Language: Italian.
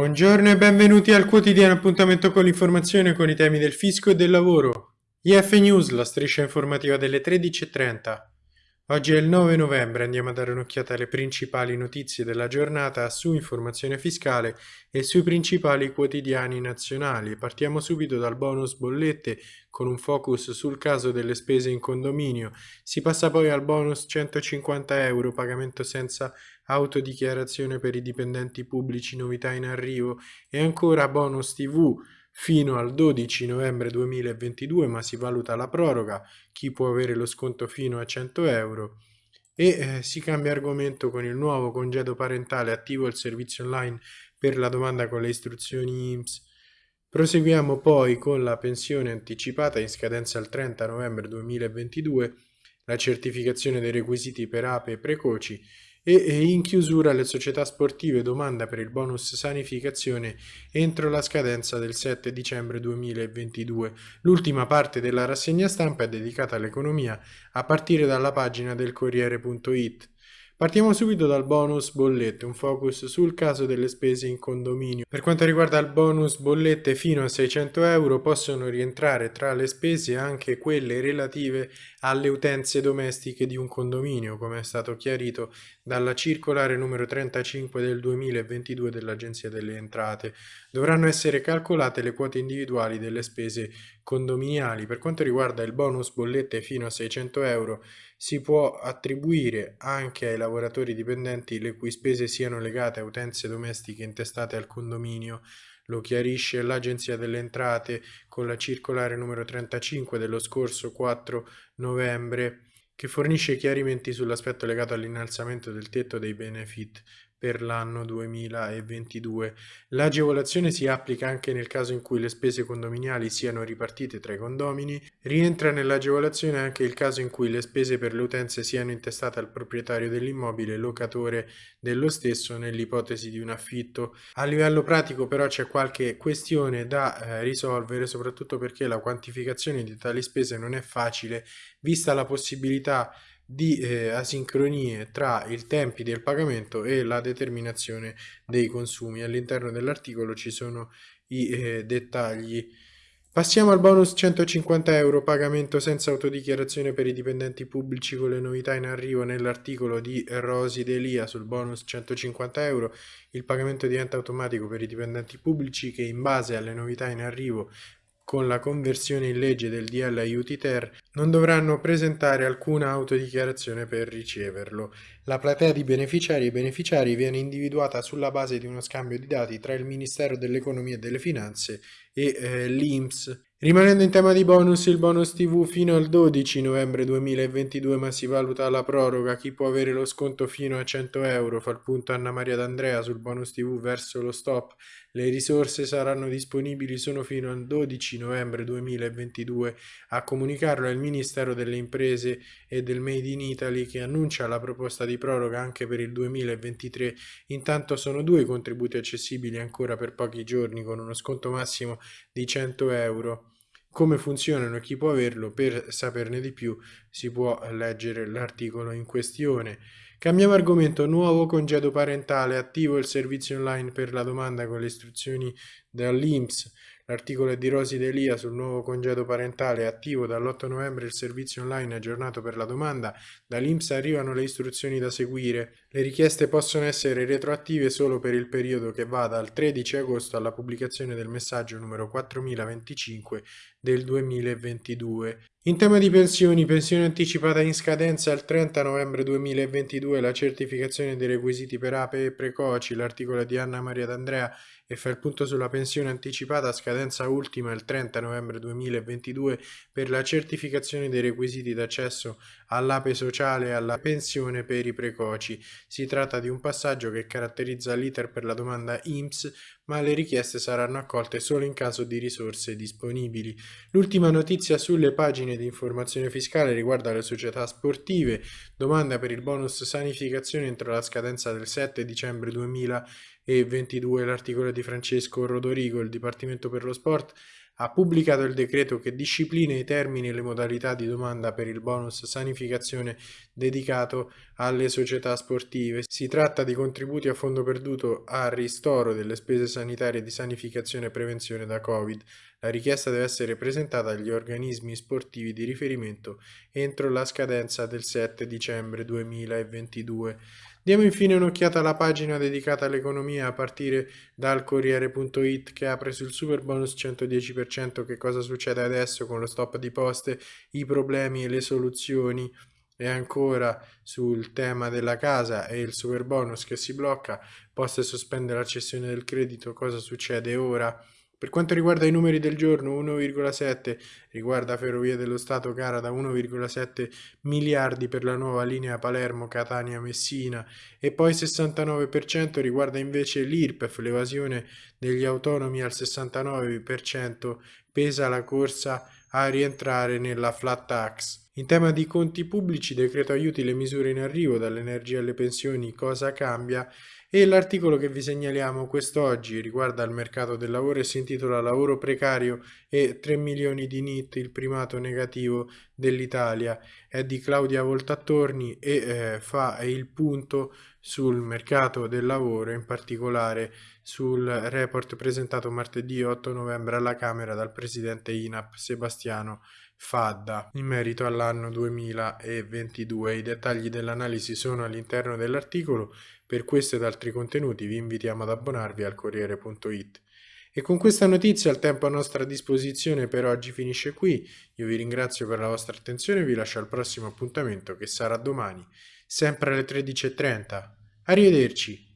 Buongiorno e benvenuti al quotidiano appuntamento con l'informazione con i temi del fisco e del lavoro. IF News, la striscia informativa delle 13.30. Oggi è il 9 novembre, andiamo a dare un'occhiata alle principali notizie della giornata su informazione fiscale e sui principali quotidiani nazionali. Partiamo subito dal bonus bollette con un focus sul caso delle spese in condominio. Si passa poi al bonus 150 euro, pagamento senza autodichiarazione per i dipendenti pubblici, novità in arrivo e ancora bonus TV fino al 12 novembre 2022 ma si valuta la proroga, chi può avere lo sconto fino a 100 euro e eh, si cambia argomento con il nuovo congedo parentale attivo il servizio online per la domanda con le istruzioni IMSS. Proseguiamo poi con la pensione anticipata in scadenza il 30 novembre 2022, la certificazione dei requisiti per ape precoci e in chiusura le società sportive domanda per il bonus sanificazione entro la scadenza del 7 dicembre 2022. L'ultima parte della rassegna stampa è dedicata all'economia a partire dalla pagina del Corriere.it. Partiamo subito dal bonus bollette, un focus sul caso delle spese in condominio. Per quanto riguarda il bonus bollette fino a 600 euro possono rientrare tra le spese anche quelle relative alle utenze domestiche di un condominio, come è stato chiarito dalla circolare numero 35 del 2022 dell'Agenzia delle Entrate. Dovranno essere calcolate le quote individuali delle spese condominiali. Per quanto riguarda il bonus bollette fino a 600 euro, si può attribuire anche ai lavoratori dipendenti le cui spese siano legate a utenze domestiche intestate al condominio. Lo chiarisce l'Agenzia delle Entrate con la circolare numero 35 dello scorso 4 novembre che fornisce chiarimenti sull'aspetto legato all'innalzamento del tetto dei benefit per l'anno 2022. L'agevolazione si applica anche nel caso in cui le spese condominiali siano ripartite tra i condomini. Rientra nell'agevolazione anche il caso in cui le spese per le utenze siano intestate al proprietario dell'immobile, locatore dello stesso, nell'ipotesi di un affitto. A livello pratico però c'è qualche questione da eh, risolvere, soprattutto perché la quantificazione di tali spese non è facile, vista la possibilità di eh, asincronie tra i tempi del pagamento e la determinazione dei consumi. All'interno dell'articolo ci sono i eh, dettagli. Passiamo al bonus 150 euro pagamento senza autodichiarazione per i dipendenti pubblici con le novità in arrivo nell'articolo di Rosi Delia sul bonus 150 euro. Il pagamento diventa automatico per i dipendenti pubblici che in base alle novità in arrivo con la conversione in legge del DL aiuti ter, non dovranno presentare alcuna autodichiarazione per riceverlo. La platea di beneficiari e beneficiari viene individuata sulla base di uno scambio di dati tra il Ministero dell'Economia e delle Finanze e eh, l'INPS. Rimanendo in tema di bonus, il bonus TV fino al 12 novembre 2022 ma si valuta la proroga, chi può avere lo sconto fino a 100 euro, fa il punto Anna Maria D'Andrea sul bonus TV verso lo stop, le risorse saranno disponibili solo fino al 12 novembre 2022, a comunicarlo è il Ministero delle Imprese e del Made in Italy che annuncia la proposta di proroga anche per il 2023, intanto sono due contributi accessibili ancora per pochi giorni con uno sconto massimo di 100 euro. Come funzionano e chi può averlo, per saperne di più si può leggere l'articolo in questione. Cambiamo argomento, nuovo congedo parentale, attivo il servizio online per la domanda con le istruzioni dall'INPS. L'articolo è di Rosi Delia sul nuovo congedo parentale attivo dall'8 novembre il servizio online aggiornato per la domanda. Dall'INPS arrivano le istruzioni da seguire. Le richieste possono essere retroattive solo per il periodo che va dal 13 agosto alla pubblicazione del messaggio numero 4025 del 2022. In tema di pensioni, pensione anticipata in scadenza il 30 novembre 2022, la certificazione dei requisiti per ape e precoci, l'articolo di Anna Maria D'Andrea e fa il punto sulla pensione anticipata a scadenza ultima il 30 novembre 2022 per la certificazione dei requisiti d'accesso all'ape sociale e alla pensione per i precoci. Si tratta di un passaggio che caratterizza l'iter per la domanda IMSS, ma le richieste saranno accolte solo in caso di risorse disponibili. L'ultima notizia sulle pagine di informazione fiscale riguarda le società sportive, domanda per il bonus sanificazione entro la scadenza del 7 dicembre 2022 e 22 l'articolo di Francesco Rodorigo, il Dipartimento per lo Sport ha pubblicato il decreto che disciplina i termini e le modalità di domanda per il bonus sanificazione dedicato alle società sportive. Si tratta di contributi a fondo perduto a ristoro delle spese sanitarie di sanificazione e prevenzione da Covid. La richiesta deve essere presentata agli organismi sportivi di riferimento entro la scadenza del 7 dicembre 2022. Diamo infine un'occhiata alla pagina dedicata all'economia a partire dal Corriere.it che apre sul super bonus 110% che cosa succede adesso con lo stop di poste, i problemi e le soluzioni? E ancora sul tema della casa e il super bonus che si blocca, poste sospende la cessione del credito, cosa succede ora? Per quanto riguarda i numeri del giorno, 1,7 riguarda Ferrovie dello Stato gara da 1,7 miliardi per la nuova linea Palermo-Catania-Messina e poi 69% riguarda invece l'IRPEF, l'evasione degli autonomi al 69%, pesa la corsa a rientrare nella flat tax. In tema di conti pubblici, decreto aiuti le misure in arrivo, dall'energia alle pensioni, cosa cambia? E l'articolo che vi segnaliamo quest'oggi riguarda il mercato del lavoro e si intitola Lavoro precario e 3 milioni di NIT, il primato negativo dell'Italia. È di Claudia Voltattorni e eh, fa il punto sul mercato del lavoro, in particolare sul report presentato martedì 8 novembre alla Camera dal presidente INAP Sebastiano Fadda in merito all'anno 2022. I dettagli dell'analisi sono all'interno dell'articolo per questo ed altri contenuti vi invitiamo ad abbonarvi al Corriere.it. E con questa notizia il tempo a nostra disposizione per oggi finisce qui. Io vi ringrazio per la vostra attenzione e vi lascio al prossimo appuntamento che sarà domani, sempre alle 13.30. Arrivederci!